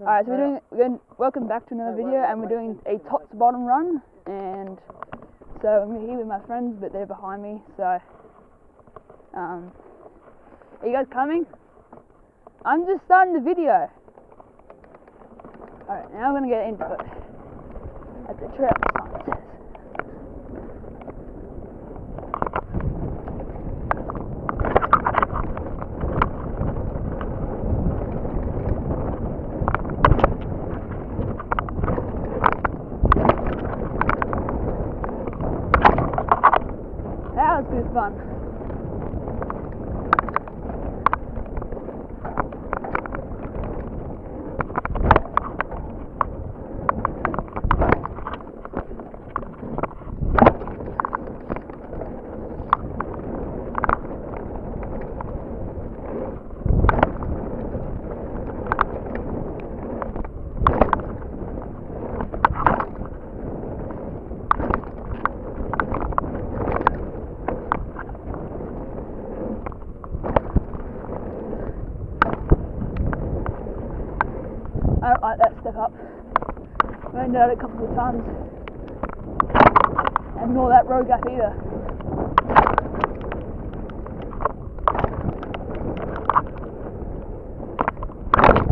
Alright, so we're doing, we're doing, welcome back to another video, and we're doing a top to bottom run, and so I'm here with my friends, but they're behind me, so, um, are you guys coming? I'm just starting the video. Alright, now I'm gonna get into it. At the trail sign аквапарк. Up. I did that a couple of times. And nor that road gap either.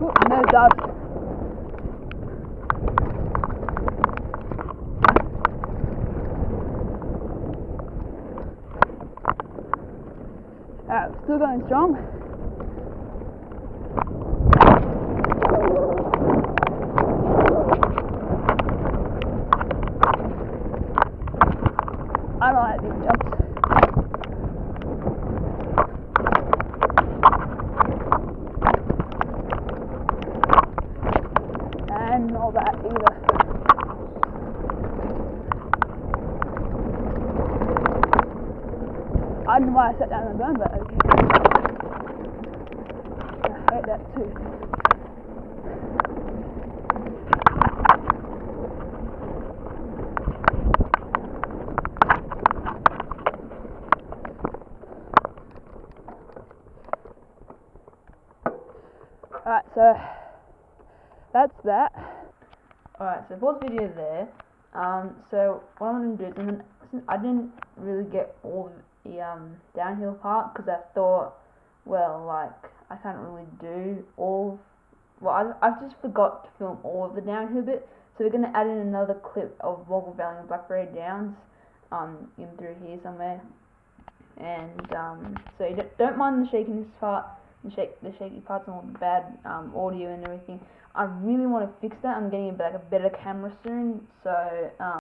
Ooh, no dust. Alright, still going strong. Don't jumps. And all that either. I don't know why I sat down and burned, but okay. I hate that too. Alright, so that's that. Alright, so pause video there. Um, so what I'm gonna do is I'm gonna, since I didn't really get all the um downhill part because I thought, well, like I can't really do all. Well, I I just forgot to film all of the downhill bit. So we're gonna add in another clip of Woggle Valley and Blackberry Downs, um, in through here somewhere. And um, so don't, don't mind the shakiness part, the shake, the shaky parts and all the bad um audio and everything. I really want to fix that. I'm getting a, like a better camera soon, so um.